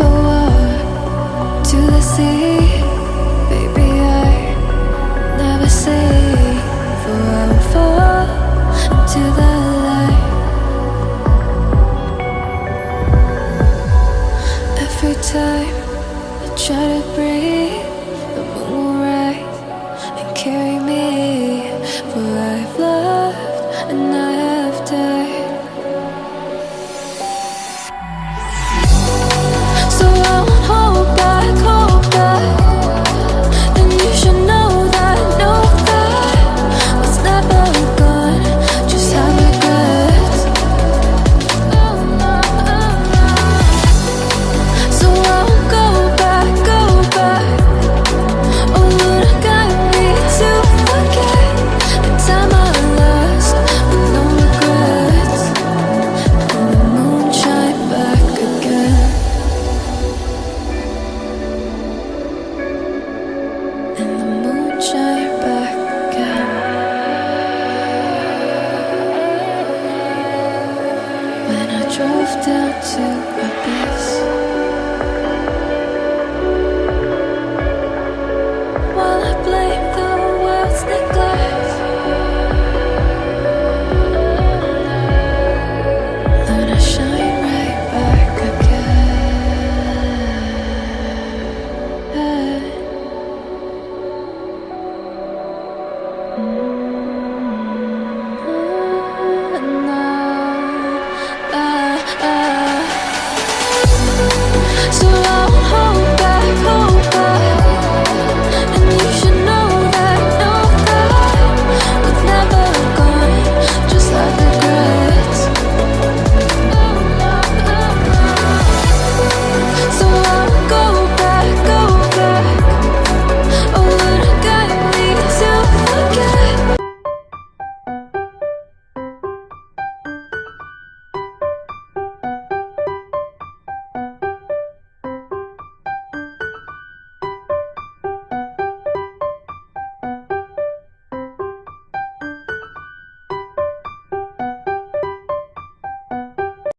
if I to the sea? Baby, I never say For I will fall into the light. Every time I try to breathe The moon will rise and carry me drove down to abyss. While I blame the world's neglect.